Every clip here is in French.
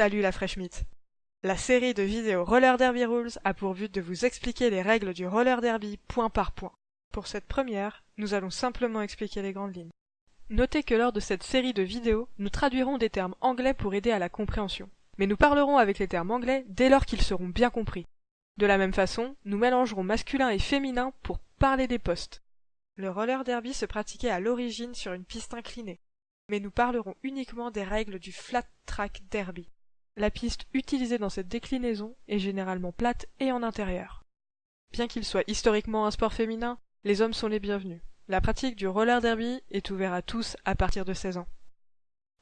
Salut la Fresh Meat La série de vidéos Roller Derby Rules a pour but de vous expliquer les règles du roller derby point par point. Pour cette première, nous allons simplement expliquer les grandes lignes. Notez que lors de cette série de vidéos, nous traduirons des termes anglais pour aider à la compréhension. Mais nous parlerons avec les termes anglais dès lors qu'ils seront bien compris. De la même façon, nous mélangerons masculin et féminin pour parler des postes. Le roller derby se pratiquait à l'origine sur une piste inclinée, mais nous parlerons uniquement des règles du flat track derby. La piste utilisée dans cette déclinaison est généralement plate et en intérieur. Bien qu'il soit historiquement un sport féminin, les hommes sont les bienvenus. La pratique du roller derby est ouverte à tous à partir de 16 ans.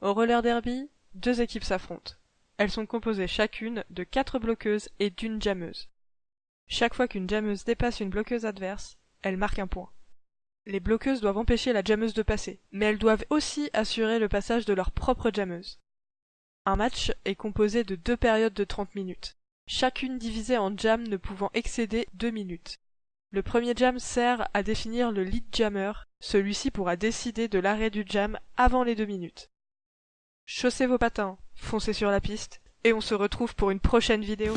Au roller derby, deux équipes s'affrontent. Elles sont composées chacune de quatre bloqueuses et d'une jammeuse. Chaque fois qu'une jammeuse dépasse une bloqueuse adverse, elle marque un point. Les bloqueuses doivent empêcher la jammeuse de passer, mais elles doivent aussi assurer le passage de leur propre jammeuse. Un match est composé de deux périodes de 30 minutes, chacune divisée en jams ne pouvant excéder deux minutes. Le premier jam sert à définir le lead jammer, celui-ci pourra décider de l'arrêt du jam avant les deux minutes. Chaussez vos patins, foncez sur la piste, et on se retrouve pour une prochaine vidéo.